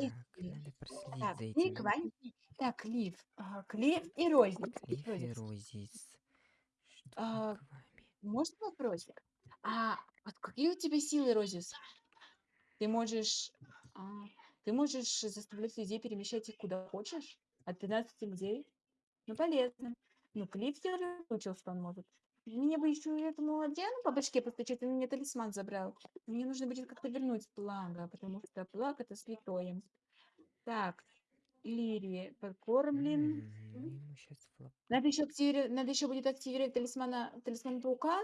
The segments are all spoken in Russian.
надо проследить Так, за Ник, этим. Вань. Так, Клифф. Ага, Клифф и Розик. Клифф и. Розис. Что А, вами? Можно вопросик? А вот какие у тебя силы, Розис? Ты можешь, а, ты можешь заставлять людей перемещать их куда хочешь? От 15 людей? Ну, полезно. Ну, Клифф я уже выучил, что он может. Мне бы еще этому Адриану по башке постучать, он мне талисман забрал. Мне нужно будет как-то вернуть Плага, потому что Плаг это святое. Так, Лири подкормлен. Надо еще активировать, надо еще будет активировать талисмана, талисман паука,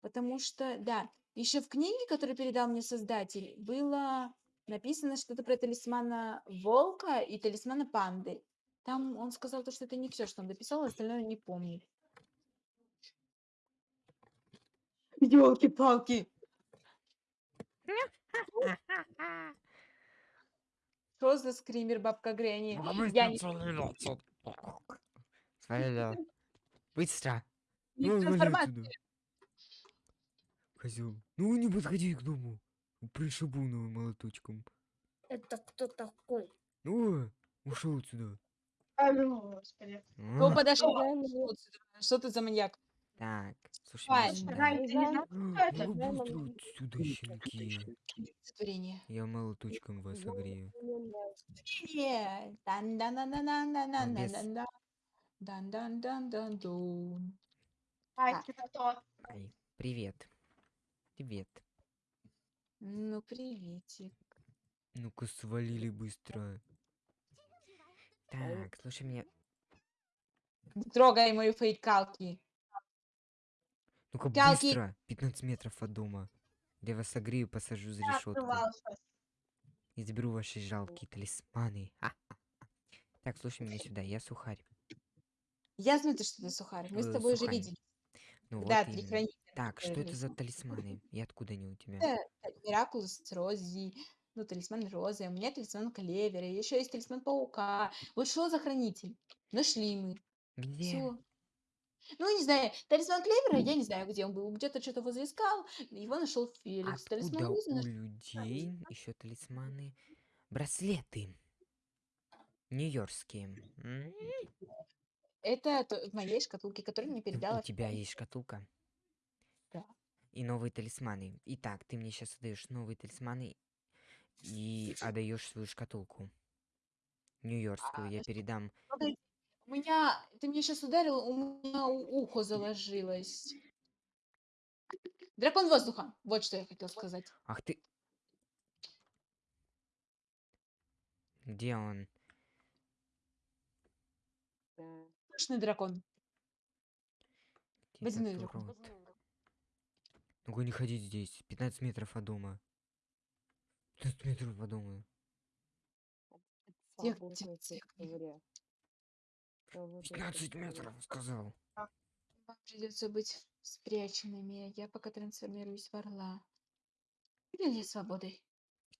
потому что, да, еще в книге, которую передал мне создатель, было написано что-то про талисмана волка и талисмана панды. Там он сказал то, что это не все, что он дописал, остальное не помнит. Елки-палки! Что за скример, бабка Гренни? Я не... Свалила. Быстро. Ну, трансформация. Козел. Ну не подходи к дому. Пришибу новым молоточком. Это кто такой? Ну, ушел отсюда. А, ну, господи. Кто А, подошел? Что ты за маньяк? Так, слушай, сюда. А, щенки. Я молоточком вас огрею. без. Дан-дан-дан-дан-дун. Ай, привет. Привет. Ну, приветик. Ну-ка, свалили быстро. Так, слушай меня. Не трогай мою фейкалки. Ну-ка, быстро. 15 метров от дома. Я вас согрею, посажу за решетку. И заберу ваши жалкие талисманы. Ха-ха-ха. Так, слушай меня сюда, я сухарь. Я знаю, ты что ты сухарь. Мы с Э, тобой уже видели. Ну Да, вот три хранителя. Так, что это за талисманы? И откуда они у тебя? Это Миракулус Рози, ну, талисман Розы, у меня талисман Клевера, еще есть талисман Паука. Вот что за хранитель? Нашли мы. Где? Все. Ну, не знаю, талисман Клевера, я не знаю, где он был. Где-то что-то возле искал, его нашел Феликс. Талисман Откуда у наш- людей еще талисманы? Браслеты. Нью-Йоркские. М? Это то- в моей шкатулке, которую мне передала. У тебя есть шкатулка? Да. И новые талисманы. Итак, ты мне сейчас отдаешь новые талисманы и отдаешь свою шкатулку. Нью-Йоркскую. Я передам. Погоди, У меня, ты меня сейчас ударил, у меня ухо заложилось. Дракон воздуха. Вот что я хотел сказать. Ах ты. Где он? Точный дракон. Водяной дракон. Ну-ка не ходить здесь. 15 метров от дома. 15 метров от дома. Тихо, тихо, тихо. Территория. Свободная 15 территория. метров, сказал. Вам придется быть спряченными. Я пока трансформируюсь в орла. Или свободой.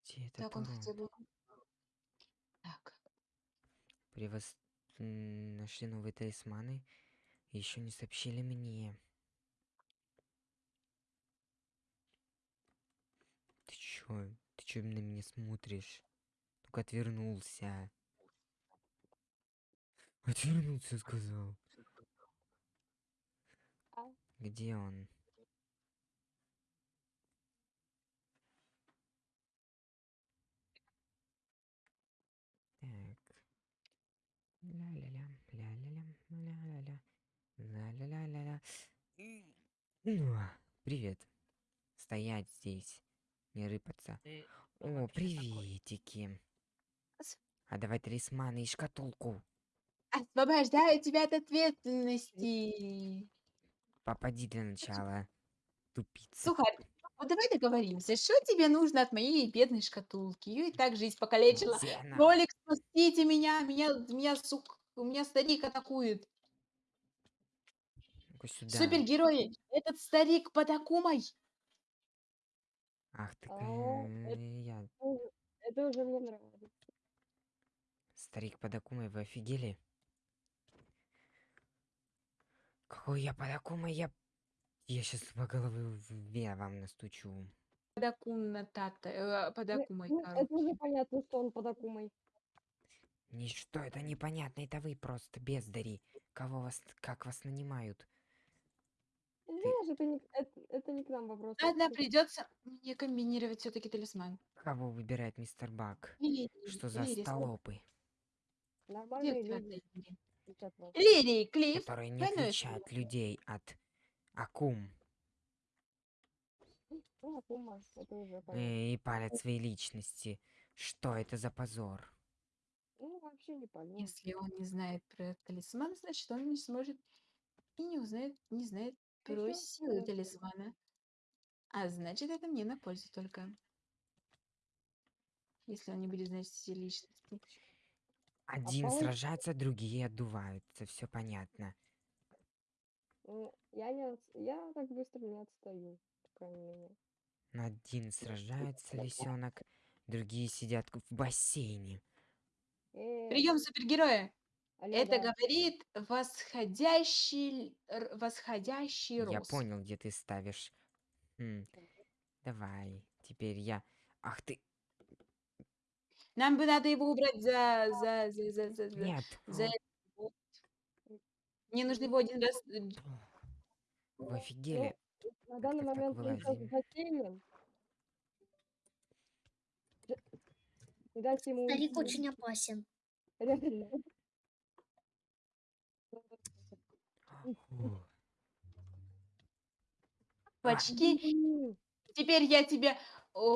Где этот Так он урод? хотя бы... Так. При вас нашли новые талисманы. Еще не сообщили мне. Ты чё? Ты чё на меня смотришь? Только отвернулся. Отвернулся, сказал. А? Где он? Так. Ля-ля-ля, ля-ля-ля, ля-ля-ля, ля-ля-ля-ля-ля. Ну, а, Привет. Стоять здесь. Не рыпаться. О, приветики. А давай талисманы и шкатулку. Освобождаю тебя от ответственности. Попади для начала. Тупица. Сухарь, вот давай договоримся. Что тебе нужно от моей бедной шкатулки? Ее и так жизнь покалечила. Где она? Ролик, спасите меня! Меня, меня, сук, у меня старик атакует. Сюда. Супергерои, этот старик под Акумой. Ах ты, О, я. Это уже мне нравится. Старик под Акумой, вы офигели? Какой я под Акумой, я... Я сейчас по голове вам настучу. Акуна Тата, э, под Ну, это уже понятно, что он под Акумой. Ничто это непонятно, это вы просто бездари. Кого вас, как вас нанимают? Знаешь, это не, это, это не к нам вопрос. Ладно, придется мне комбинировать все-таки талисман. Кого выбирает мистер Бак? Лирий, Что за Лирий, слушай, столопы, Нормальные люди Лирий, Клифф, которые не двойное отличают людей от акум Ну, и палят свои личности? Что это за позор? Ну, вообще не понятно. Если он не знает про талисман, значит, он не сможет и не узнает, не знает про Ещё силы хорошо. талисмана. А значит, это мне на пользу только. Если он не будет знать все личности. Один получится- сражается, другие отдуваются, все понятно. Ну, я не, отс- я так быстро не отстаю, по крайней мере. Один сражается, лисенок, другие сидят в бассейне. Э, Прием супергероя! алло, Это да. говорит восходящий, р- восходящий Я рост. понял, где ты ставишь. М, Давай, теперь я. Ах ты, Нам бы надо его убрать за... за, за, за, за, за- нет. за вот. Мне нужно его один раз... э, Вы офигели? На Как данный так момент бассейне. Ж- Не дайте ему Старик очень опасен. Реально. Почти. Теперь я тебя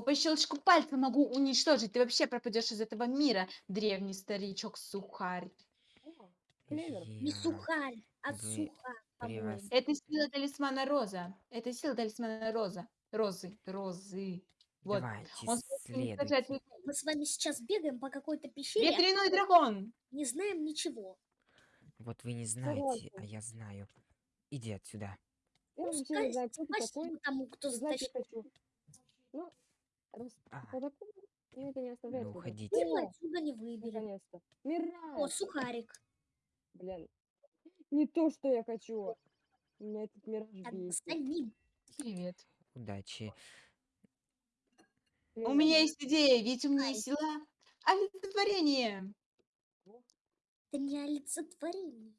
по щелчку пальца могу уничтожить. Ты вообще пропадешь из этого мира, древний старичок сухарь. Клевер. Не сухарь, а вы суха. по-моему. превос- Это сила талисмана Роза. Это сила талисмана Роза. Розы. Розы. Вот. Давайте, Он следуйте. Мы с вами сейчас бегаем по какой-то пещере, а Ветряной дракон. не знаем ничего. Вот вы не знаете, а я знаю. Иди отсюда. Такой. спасибо тому, кто затащил. Ну, раз А, это не оставляет. ну уходите. О, отсюда не выберем. наконец-то. О, сухарик. Блин. Не то, что я хочу. Меня этот мираж бесит. Привет. Удачи. У меня есть идея, ведь у меня есть сила олицетворение. Это не олицетворение.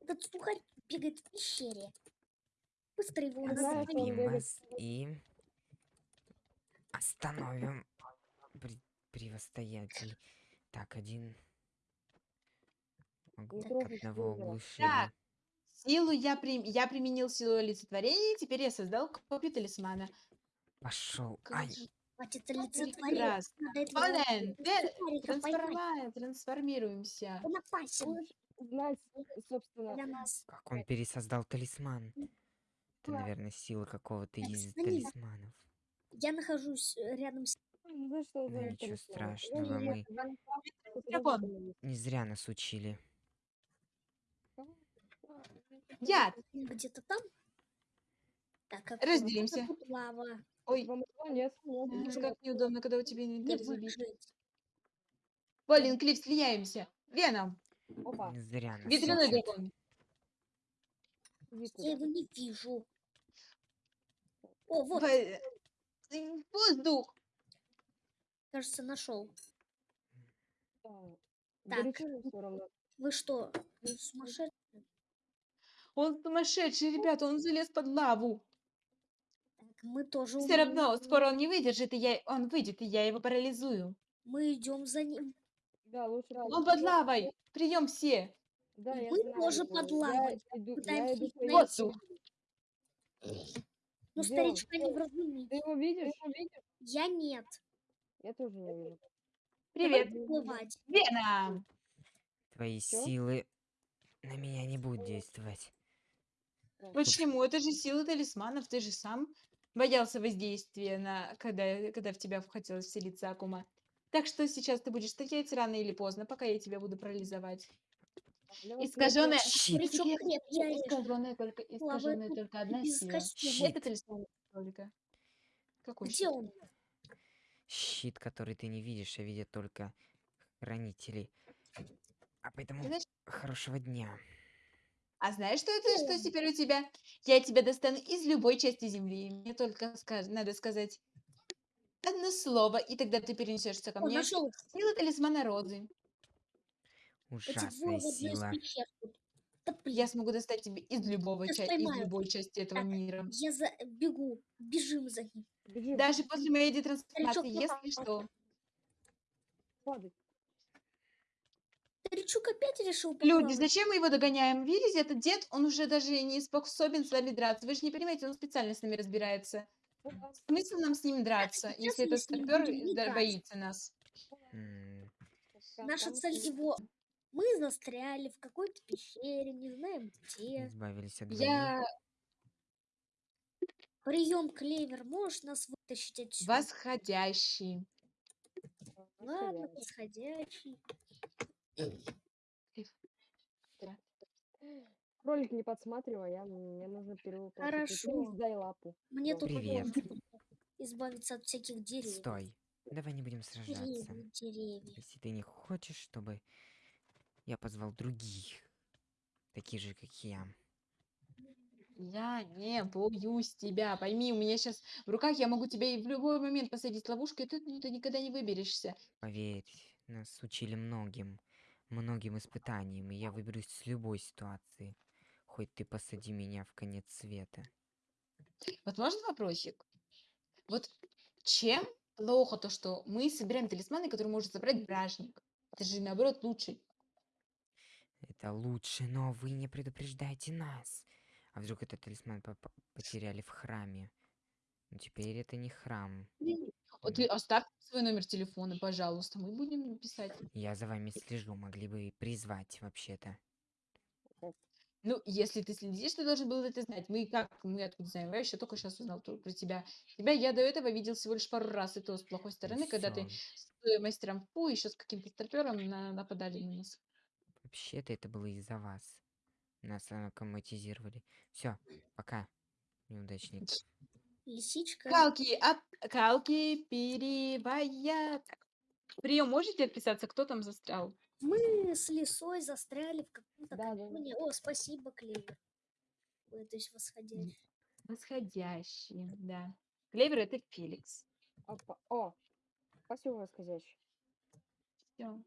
Этот сухарь бегает в пещере. Быстро его бегает. вас и остановим при- превостоятель. Так, один. Одного оглушили. Так. Силу я, прим... я применил силу олицетворения, теперь я создал копию талисмана. Пошел. Ай, Хватит олицетворение. прекрасно. Надо этого Полен, те- сухарика поймать. трансформа- трансформируемся. Он опасен знать, собственно, для нас. как он пересоздал талисман. Это, Да. наверное, сила какого-то из талисманов. Я нахожусь э, рядом с... ну, что Ну, за ничего страшного, мы- Не зря нас учили. Я. где-то там. Так, а Разделимся. лава. Ой, Вам нет? как неудобно, когда у тебя инвентарь забит. Полин, Клифф, слияемся. Веном. Опа, Не зря нас Ветряной дракон. Я его не вижу. О, вот, Во- э, Воздух. кажется, нашел. Так. Вы что, вы сумасшедшие? Он сумасшедший, ребята, он залез под лаву. Так, мы тоже Все равно, скоро он не выдержит, и я, он выйдет, и я его парализую. Мы идем за ним. Да, лучше Он под лавой. Прием все. Да, я знаю тоже под Я лавой. иду- я иду их Ну, Где он? старичка не вразумить. Ты его видишь? Я нет. Я тоже не вижу. Привет. Давай. Веном. Твои Чё? силы на меня не будут действовать. Почему? Это же сила талисманов. Ты же сам боялся воздействия, на, когда, когда в тебя хотелось вселиться Акума. Так что сейчас ты будешь стоять рано или поздно, пока я тебя буду парализовать. Вас Искаженная... Щит. Старичок крепкий орешек. Искаженная только, искаженная только одна сила. Это талисман только. Какой Где щит? он? Щит, который ты не видишь, а видят только хранители. А поэтому Знаешь, хорошего дня. А знаешь, что это, что теперь у тебя? Я тебя достану из любой части земли. Мне только скаж- надо сказать одно слово, и тогда ты перенесешься ко О, мне. нашел. Сила талисмана розы. Ужасная сила. Я смогу достать тебя из любого ча- из любой части этого Так, мира. я за... бегу. Бежим за ним. Бежим, Даже после моей детрансформации, если что. падай. Старичок опять решил Люди, зачем мы его догоняем? Видите, этот дед, он уже даже не способен с вами драться. Вы же не понимаете, он специально с нами разбирается. Смысл нам с ним драться, если этот старпер драться. боится нас? Наша цель его... Мы застряли в какой-то пещере, не знаем где. Избавились от. Я Прием, Клевер, можешь нас вытащить отсюда? восходящий. Ладно, восходящий. Кролик не подсматривай, я, мне нужно перевоплотить. Хорошо. дай лапу. Мне тут Привет. избавиться от всяких деревьев. Стой. Давай не будем сражаться. Деревья, деревья. Если ты не хочешь, чтобы я позвал других, таких же, как я. Я не боюсь тебя. Пойми, у меня сейчас в руках я могу тебя и в любой момент посадить ловушку, и ты, ты никогда не выберешься. Поверь, нас учили многим, многим испытаниям, и я выберусь с любой ситуации. Хоть ты посади меня в конец света. Вот можно вопросик? Вот чем плохо то, что мы собираем талисманы, которые может забрать бражник? Это же наоборот лучше. Это лучше, но вы не предупреждаете нас. А вдруг этот талисман попа- потеряли в храме? Но теперь это не храм. Вот ты оставь свой номер телефона, пожалуйста, мы будем писать. Я за вами слежу, могли бы и призвать вообще-то. Ну, если ты следишь, ты должен был это знать. Мы как, мы откуда знаем? Я еще только сейчас узнал про тебя. Тебя я до этого видел всего лишь пару раз, и то с плохой стороны, когда ты Всё. с э, мастером Фу еще с каким-то старпером на- нападали на нас. Вообще-то это было из-за вас. Нас аккоматизировали. Все, пока, неудачник. Лисичка. Калки, от... Калки, перевая. Прием, можете отписаться, кто там застрял? Мы с лисой застряли в каком-то Да, да. О, спасибо, Клевер. Ой, то есть восходящий. Восходящий, да. Клевер это Феликс. Опа. О, спасибо, восходящий. Все.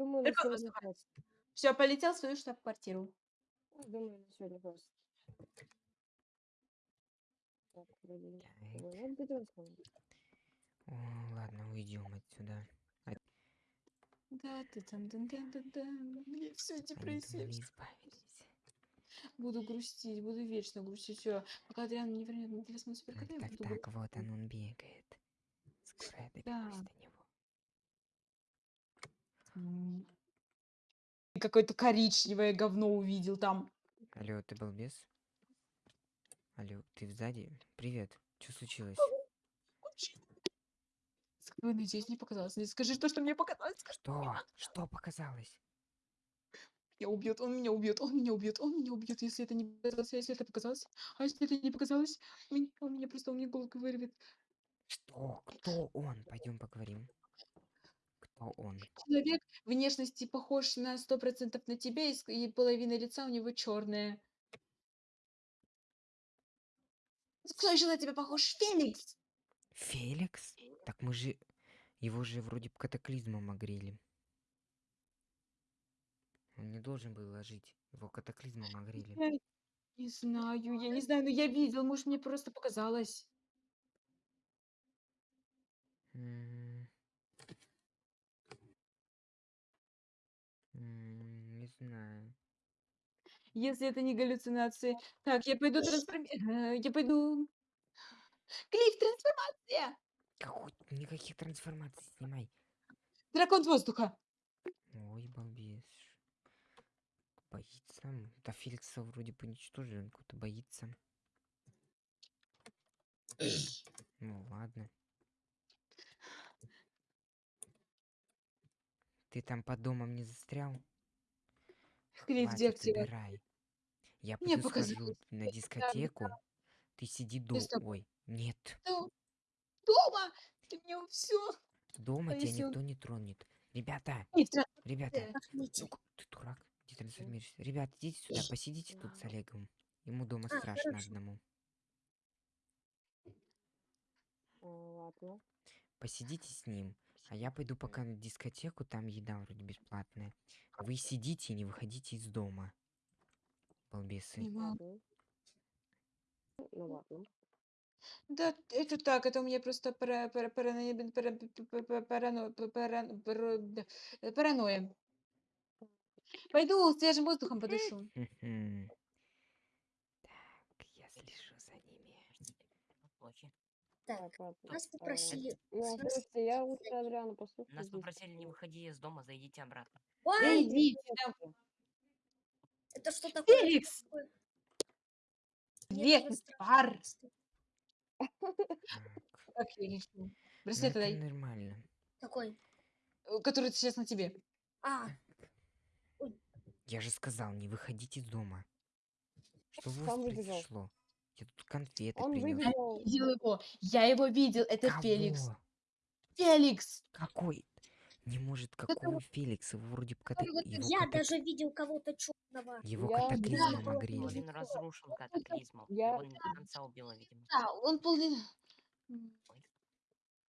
Думаю, на сегодня хватит. Все, полетел в свою штаб-квартиру. Думаю, на сегодня хватит. Так. Ой? О, ладно, уйдем отсюда. Да, ты там, да, да, да, да. Мне все депрессия. избавились. Буду грустить, буду вечно грустить. Все, пока Адриан не вернет телефон Так, суперкота, я так, буду так, грустить. вот он, он бегает. Скоро я доберусь Да. до него. Какое-то коричневое говно увидел там. Алло, ты балбес? Алло, ты сзади? Привет, что случилось? Ой, надеюсь, не показалось. Не скажи то, что мне показалось. Скажи, Что? Что показалось? меня убьет, он меня убьет, он меня убьет, он меня убьет, если это не показалось, а если это показалось, а если это не показалось, меня- он меня просто, он мне голову вырвет. Что? Кто он? Пойдем поговорим. Он? Человек внешности похож на сто процентов на тебя, и, с- и половина лица у него черная. Кто еще на тебя похож? Феликс! Феликс? Так мы же... Его же вроде б катаклизмом огрели. Он не должен был ложить. Его катаклизмом огрели. Я не знаю, я не знаю, но я видел, может, мне просто показалось. М. М, Не знаю. Если это не галлюцинации. Так, я пойду трансформировать. Я пойду... Клифф, трансформация! Какой... Никаких трансформаций снимай. Дракон воздуха! Ой, балбес. Боится. Да Феликса вроде бы уничтожили, он какой-то боится. Ну ладно. Ты там под домом не застрял? Клифф, где Хватит, убирай. Я Мне пойду схожу показалось, на дискотеку. Ты сиди до... с тобой. Ой, нет. Дом- Дома! Ты мне все. Дома тебя никто не тронет. Ребята, ребята. Ну, ты дурак? Где трансформируешься. Ребят, идите сюда, посидите тут с Олегом. Ему дома А, страшно хорошо. одному. Ладно. Посидите с ним. А я пойду пока на дискотеку, там еда вроде бесплатная. Вы сидите и не выходите из дома. Балбесы. Ну ладно. Да, это так, это у меня просто пара- пара- параноя, б- пара- парано- п- паран- пр- да, э, паранойя. Пойду свежим воздухом подышу. Мгм. Так, я слежу за ними. Плохи. Так, нас а, попросили... Ну, нас- слушайте, я лучше Адриана послушаю. Нас попросили не выходи из дома, зайдите обратно. Да Ой, иди сюда, это что такое? Феликс! Нет, пар! Как я ну Браслет дай, нормально. Такой. э, который сейчас на тебе. А, Я же сказал, не выходите из дома. Что у вас произошло? Я тут конфеты Он принес. выбежал. Видел его. Я его видел. Это Феликс. Кого? Феликс! Какой? Не может, какой Феликс? Его вроде бы его, я ката- даже видел кого-то черного. его Я- катаклизмом Да. огрели. Половин разрушил катаклизмом. Я- Его не до конца убило, видимо. Да, он полный... М,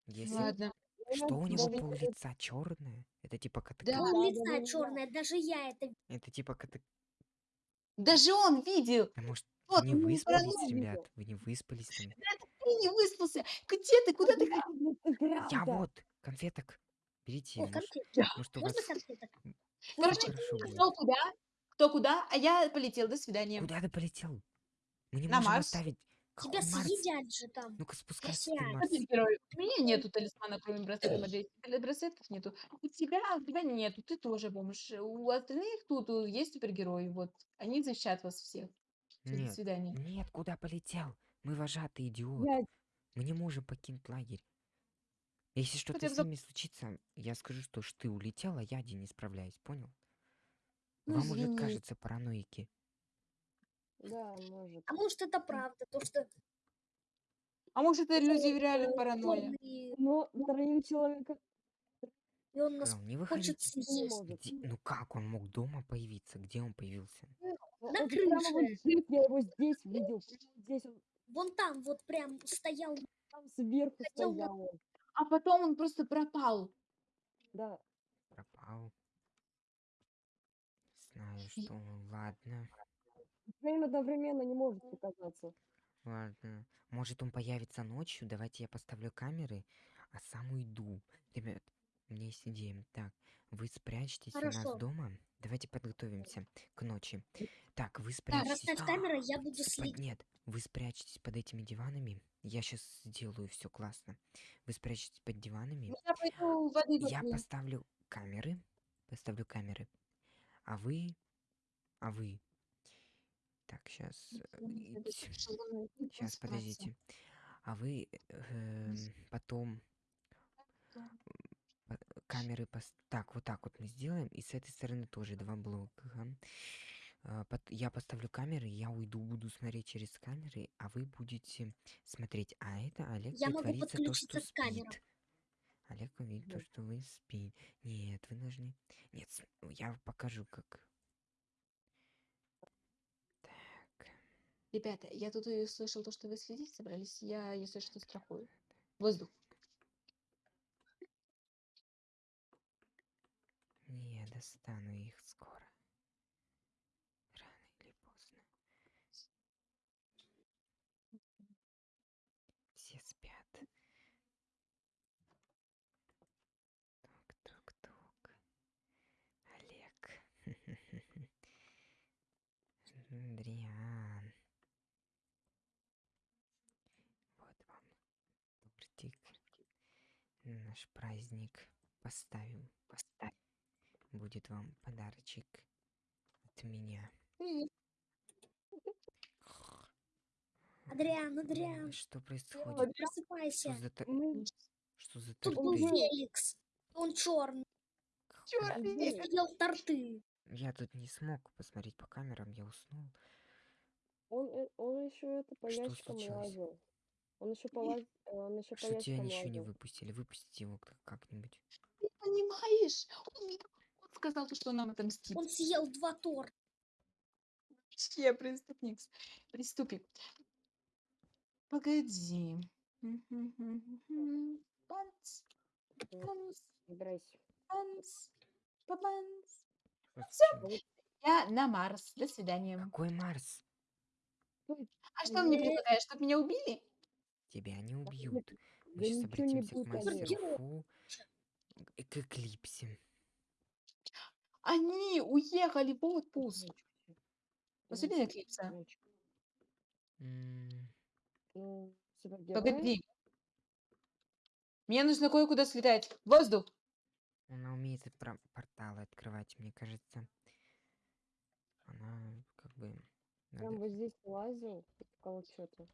Если... Ладно. Что у него пол лица черное? Это типа Да. катаклизм. Пол да, да, лица да, черное, даже я это Это типа катаклизм. Даже он видел. А может, Вот, вы не выспались, ребят? Вы не выспались там? Ты не выспался. Где ты? Куда ты? Я вот, конфеток. Берите, О, может, конфетки. может у вас Можно конфеток? Короче, хорошо будет. кто куда? Кто куда? А я полетел. До свидания. Куда ты полетел? Мы не На можем Марс. оставить. Тебя Марс? съедят же там. Ну-ка спускайся ты, сядь. Марс. У меня нету талисмана, кроме браслета Маджести. Браслетов нету. У тебя, у тебя нету. Ты тоже бомж. У остальных тут э, есть супергерои. Вот. Они защищают вас всех. Всё, До Нет, свидания. нет, куда полетел? Мы вожатый идиот. Я Мы не можем покинуть лагерь. Если что-то Хотя бы с за- ними случится, я скажу, что ж ты улетел, а я один не справляюсь, понял? Ну, Вам уже кажется параноики. Да, может. А может это правда, то что А может, это люди реально э, паранойя? Но троим человека и он нас Сказал, не хочет выходите. не съесть. может. Где- Ну как он мог дома появиться? Где он появился? Ну, На он прямо вот крыше. здесь, я его здесь видел. Здесь он Вон там вот прям стоял. там сверху Хотел стоял. он. А потом он просто пропал. Да. Пропал. Знаю, что он. Ладно. Троим одновременно не может показаться. Ладно. Может он появится ночью? Давайте я поставлю камеры, а сам уйду. Ребят, у меня есть идея. Так, вы спрячьтесь у нас Хорошо. дома. Давайте подготовимся к ночи. Так, вы спрячьтесь. Расставь камеры, я буду Под- следить. Нет, вы спрячьтесь под этими диванами. Я сейчас сделаю все классно. Вы спрячьтесь под диванами. Я пойду воды Я поставлю камеры. Поставлю камеры. А вы... А вы... Так, сейчас... Сейчас, подождите. А вы эм, потом по- камеры пос- Так, вот так вот мы сделаем. И с этой стороны тоже два блока. ага. А, Я поставлю камеры, я уйду, буду смотреть через камеры, а вы будете смотреть. А это Олег Я могу притворится то, что спит. Олег увидит то, Вот. что вы спите. Нет, вы должны... Нет, с- я покажу, как... Так, Ребята, я тут и слышал то, что вы следить собрались. Я, если что, страхую. Воздух. не достану их скоро. Рано или поздно. Все спят. Тук-тук-тук. Олег. Адриан. Вот вам тортик. Наш праздник. Поставим. Поставим. Будет вам подарочек от меня. Адриан, Адриан, Что происходит? просыпайся. Что за, та- Мы что за Тут был торты? Феликс. Он черный. Чёрный Где? Феликс. Ел торты. Я тут не смог посмотреть по камерам, я уснул. Он, э, он еще это по Что ящикам случилось? лазил. Он еще по лаз- э, он еще по Что тебя ящикам ничего не лазил. выпустили? Выпустите его как- как-нибудь. Ты понимаешь? Он меня- сказал, то, что он нам отомстит. Он съел два торта. Я преступник. Преступник. Погоди. Панц, Собирайся. панц, папанц. Просто- Я на Марс. До свидания. Какой Марс? А что мне Э. предлагаешь, чтобы меня убили? Тебя не убьют. Мы сейчас обратимся к мастеру Олег. Фу. и К Эклипсе. Они уехали в отпуск. Посмотри на. Мальчик. М, Ну. Погоди. Мне нужно кое-куда слетать. Воздух. Она умеет и про- порталы открывать, мне кажется. Она как бы... Прям надо- вот здесь лазил, искал что-то.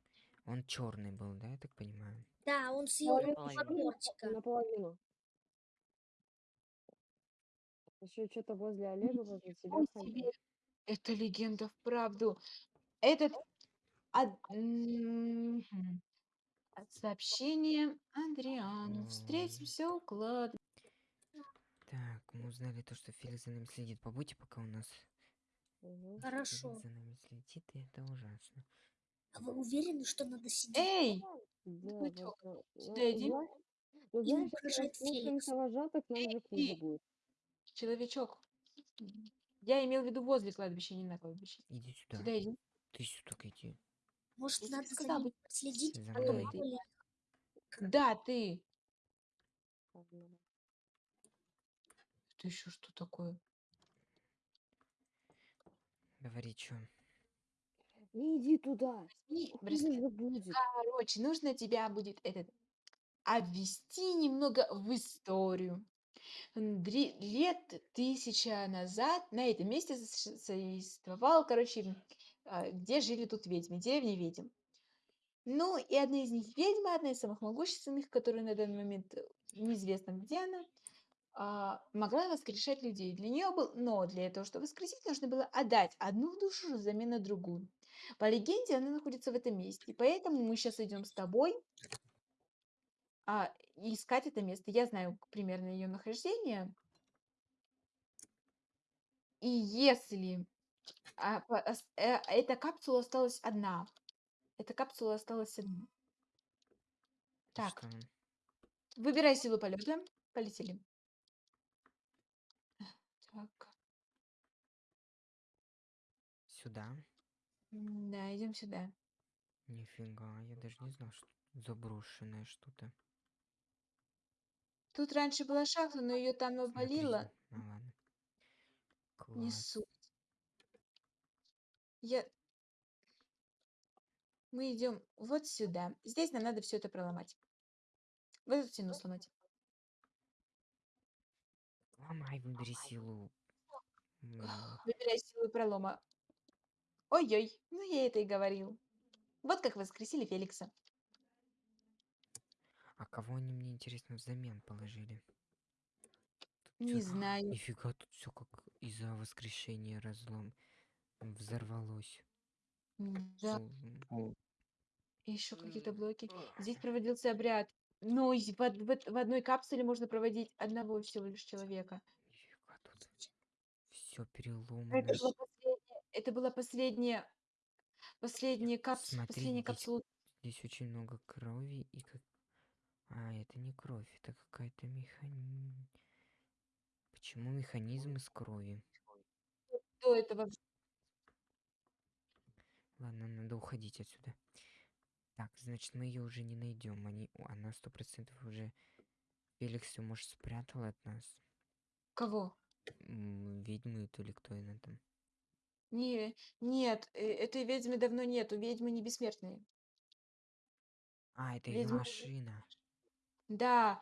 Он черный был, да, я так понимаю? Да, он съел Половину- тортика. Наполовину. Еще что-то возле Олега, возле Ничего ходил. себе. Это легенда вправду. Этот... од- мгм. От сообщения Андриану. М. Встретимся у кладбища. Так, мы узнали то, что Феликс за нами следит. Побудьте пока у нас. Мгм. Хорошо. Феликс за нами следит, и это ужасно. А вы уверены, что надо сидеть? Эй! Да, Бычок, вот, ну, сюда ну, иди. зна- Ну, Им знаешь, если угрожает мы Феликс. слушаемся вожатых, нам же хуже Эй! будет. Человечок. Я имел в виду возле кладбища, не на кладбище. Иди сюда. Сюда иди. Ты сюда иди. Может, Я надо за сказала бы. следить? За а то мной. мало ли. Да, ты. Это еще что такое? Говори, что? Не иди туда. И Хуже браслет. же будет. Короче, нужно тебя будет этот обвести немного в историю. Лет тысяча назад на этом месте сущ- существовал, короче, а, где жили тут ведьмы, деревня ведьм. Ну, и одна из них ведьма, одна из самых могущественных, которая на данный момент э, неизвестно, где она, а, могла воскрешать людей. Для нее был, но для этого, чтобы воскресить, нужно было отдать одну душу взамен на другую. По легенде, она находится в этом месте. Поэтому мы сейчас идем с тобой а, искать это место. Я знаю примерно ее нахождение. И если а, по- э, эта капсула осталась одна, эта капсула осталась одна. Так, выбирай силу полета. Полетели. Так, Сюда? да, идем сюда. Нифига, я даже не знал, что заброшенное что-то. Тут раньше была шахта, но ее там Смотри, обвалило. Ну ладно. Не Класс. суть. Я... Мы идем вот сюда. Здесь нам надо все это проломать. Вот эту стену сломать. Ломай, выбери силу. Выбирай силу пролома. Ой-ой, ну я это и говорил. Вот как воскресили Феликса. А кого они мне интересно взамен положили? Тут Не всё- знаю. Нифига, тут все как из-за воскрешения разлом взорвалось. Да, Фу, еще какие-то блоки. Здесь проводился обряд. Но и в, в в одной капсуле можно проводить одного всего лишь человека. Нифига тут. Все Это переломано. была последняя, это была последняя, последняя капсула, последняя здесь капсула. Здесь очень много крови и как... А, это не кровь, это какая-то механизм. Почему механизм из крови? До этого Ладно, надо уходить отсюда. Так, значит, мы ее уже не найдем. Они... Она сто процентов уже... Феликс все, может, спрятал от нас. кого? Ведьму эту или кто она там. Не, нет, э, этой ведьмы давно нету. Ведьмы не бессмертные. А, это Ведьма- машина. Да,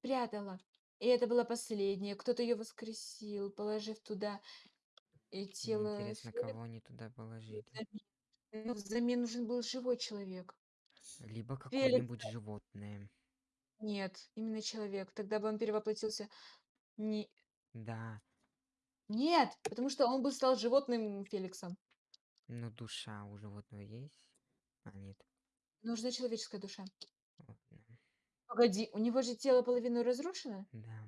прятала. И это была последняя. Кто-то ее воскресил, положив туда и тело. Интересно, кого они туда положили. взамен. Но взамен нужен был живой человек. Либо какое-нибудь животное. Нет, именно человек. Тогда бы он перевоплотился. Не... Да, Нет, потому что он бы стал животным Феликсом. но душа у животного есть? А, нет. Нужна человеческая душа. Погоди, у него же тело половину разрушено? Да.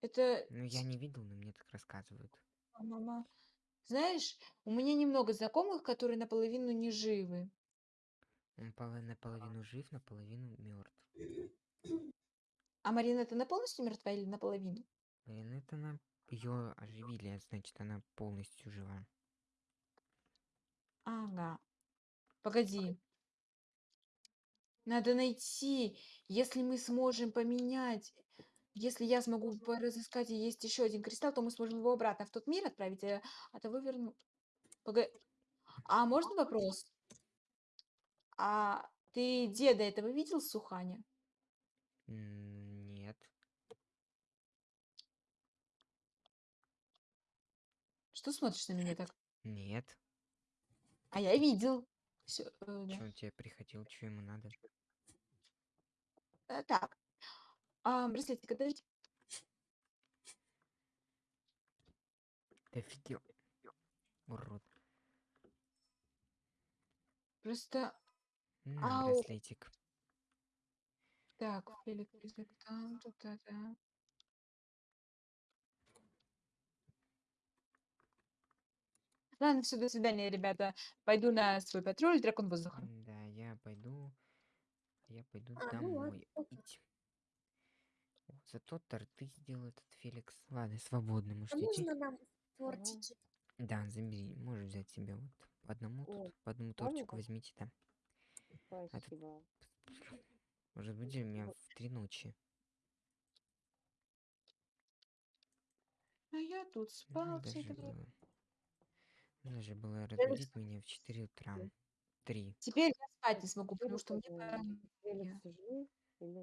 Это Ну, я не видел, но мне так рассказывают. мама. Знаешь, у меня немного знакомых, которые наполовину не живы. Он поло- наполовину жив, наполовину мертв. А Марина, это на полностью мертва или наполовину? Блин, это она ее оживили, а значит, она полностью жива. Ага. Погоди. Надо найти, если мы сможем поменять, если я смогу разыскать, и есть еще один кристалл, то мы сможем его обратно в тот мир отправить, а, а того вернуть. Пога- А можно вопрос? А ты деда этого видел, Суханя? Нет. Что смотришь на меня так? Нет. А я видел. Всё, э, да. Че он тебе приходил, что ему надо? Э, Так. А, браслетик отдайте. Ты офигел. Урод. Просто На, Ау. браслетик. так, Фелик, там, тут, да, да. Ладно, все, до свидания, ребята. Пойду на свой патруль, дракон воздуха. Да, я пойду. Я пойду А, ну домой. пить. О, Зато торты сделал этот Феликс. Ладно, свободно, А можете идти. можно нам тортики? Да, забери, можешь взять себе вот по одному О, тут, по одному тортику возьмите там. Спасибо. Может будете меня в три ночи. А я тут Ну, спал все это время. Надо же было разбудить меня в 4 утра. Три. Теперь я спать не смогу, потому что мне пора. Или не или